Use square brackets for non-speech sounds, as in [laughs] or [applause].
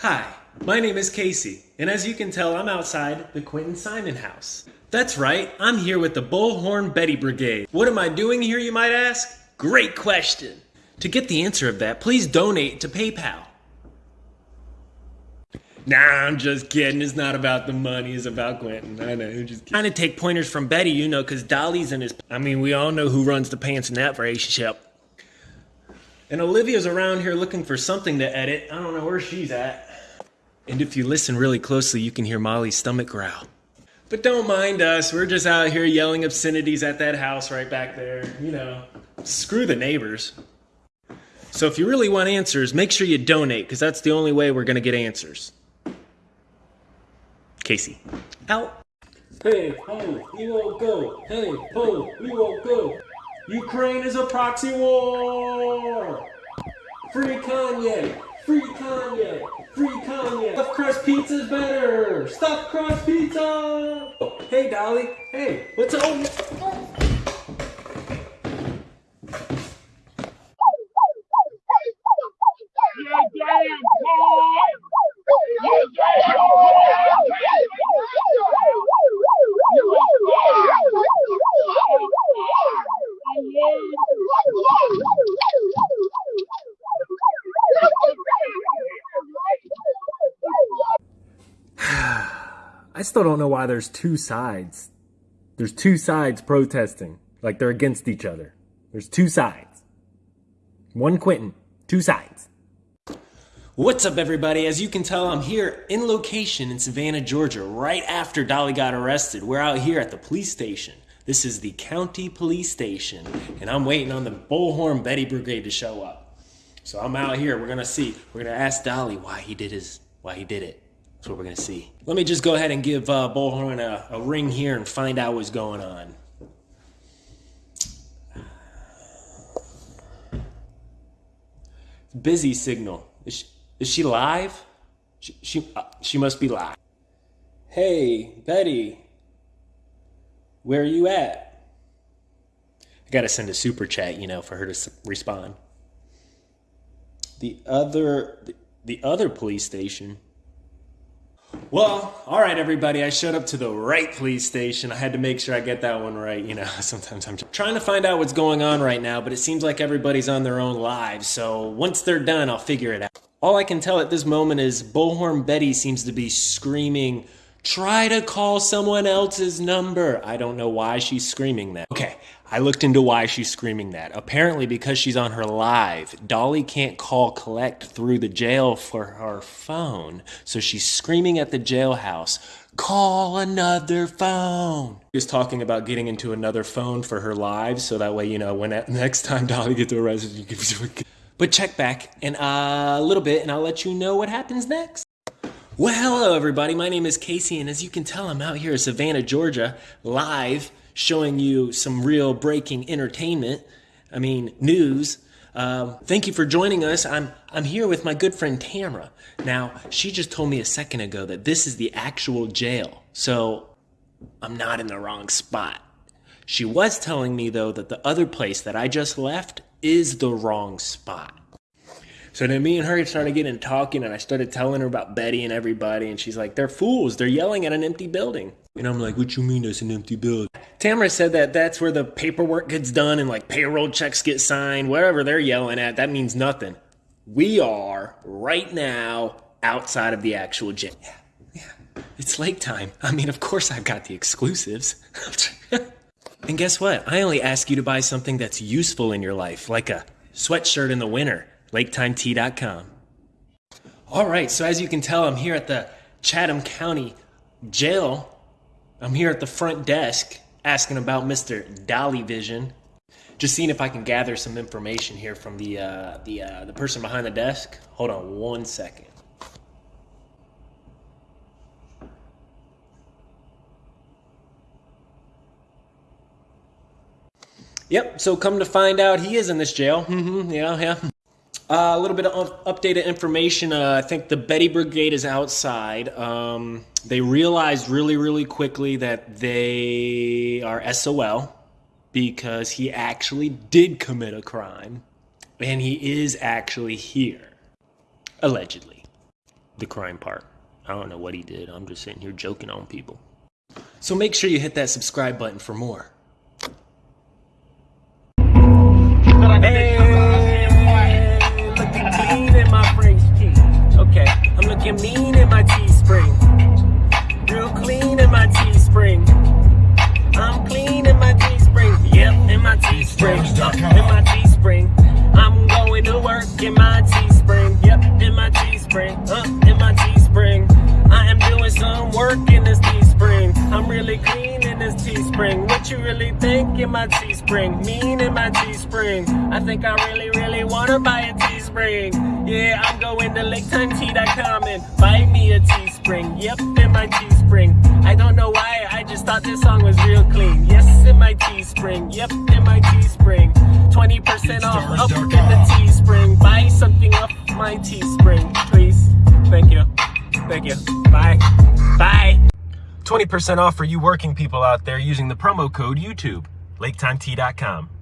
Hi, my name is Casey, and as you can tell, I'm outside the Quinton Simon house. That's right, I'm here with the Bullhorn Betty Brigade. What am I doing here, you might ask? Great question. To get the answer of that, please donate to PayPal. Nah, I'm just kidding. It's not about the money. It's about Quinton. I know. I'm just kidding. Trying to take pointers from Betty, you know, because Dolly's in his. I mean, we all know who runs the pants in that relationship. And Olivia's around here looking for something to edit. I don't know where she's at. And if you listen really closely, you can hear Molly's stomach growl. But don't mind us. We're just out here yelling obscenities at that house right back there. You know, screw the neighbors. So if you really want answers, make sure you donate, because that's the only way we're going to get answers. Casey. Out. Hey, ho, we won't go. Hey, ho, we won't go. Ukraine is a proxy war. Free Kanye. Free Kanye. Free Kanye. Stuffed crust pizza's better. Stuffed crust pizza. Hey, Dolly. Hey, what's up? I still don't know why there's two sides. There's two sides protesting. Like they're against each other. There's two sides. One Quinton, two sides. What's up, everybody? As you can tell, I'm here in location in Savannah, Georgia, right after Dolly got arrested. We're out here at the police station. This is the county police station, and I'm waiting on the Bullhorn Betty Brigade to show up. So I'm out here. We're gonna see. We're gonna ask Dolly why he did his, why he did it. That's what we're gonna see. Let me just go ahead and give uh, Bullhorn a, a ring here and find out what's going on. Busy signal. Is she, is she live? She she, uh, she must be live. Hey, Betty. Where are you at? I gotta send a super chat, you know, for her to respond. The other, the, the other police station. Well, all right, everybody. I showed up to the right police station. I had to make sure I get that one right. You know, [laughs] sometimes I'm trying to find out what's going on right now, but it seems like everybody's on their own lives. So once they're done, I'll figure it out. All I can tell at this moment is Bullhorn Betty seems to be screaming, Try to call someone else's number. I don't know why she's screaming that. Okay, I looked into why she's screaming that. Apparently, because she's on her live, Dolly can't call collect through the jail for her phone. So she's screaming at the jailhouse, call another phone. She's talking about getting into another phone for her live, so that way, you know, when [laughs] next time Dolly gets arrested, you can. [laughs] But check back in a little bit, and I'll let you know what happens next. Well, hello, everybody. My name is Casey, and as you can tell, I'm out here in Savannah, Georgia, live, showing you some real breaking entertainment. I mean, news. Um, thank you for joining us. I'm I'm here with my good friend Tamra. Now, she just told me a second ago that this is the actual jail, so I'm not in the wrong spot. She was telling me though that the other place that I just left is the wrong spot. So then me and her started getting talking, and I started telling her about Betty and everybody, and she's like, "They're fools. They're yelling at an empty building." And I'm like, "What you mean it's an empty building?" Tamara said that that's where the paperwork gets done and like payroll checks get signed. Whatever they're yelling at, that means nothing. We are right now outside of the actual gym. Yeah, yeah. It's lake time. I mean, of course I've got the exclusives. [laughs] and guess what? I only ask you to buy something that's useful in your life, like a sweatshirt in the winter. LakeTimeTea.com. All right, so as you can tell, I'm here at the Chatham County Jail. I'm here at the front desk asking about Mr. Dolly Vision. Just seeing if I can gather some information here from the uh, the uh, the person behind the desk. Hold on one second. Yep. So come to find out, he is in this jail. hmm yeah, yeah. Uh, a little bit of updated information. Uh, I think the Betty Brigade is outside. Um, they realized really, really quickly that they are SOL because he actually did commit a crime and he is actually here. Allegedly. the crime part. I don't know what he did. I'm just sitting here joking on people. So make sure you hit that subscribe button for more. Clean in this Teespring. What you really think in my Teespring? Mean in my Teespring. I think I really, really wanna buy a Teespring. Yeah, I'm going to LakeTimeTea.com and buy me a Teespring. Yep, in my Teespring. I don't know why, I just thought this song was real clean. Yes, in my Teespring. Yep, in my Teespring. 20% off up in the Teespring. Buy something off my Teespring, 20% off for you working people out there using the promo code YouTube. LakeTimeTea.com.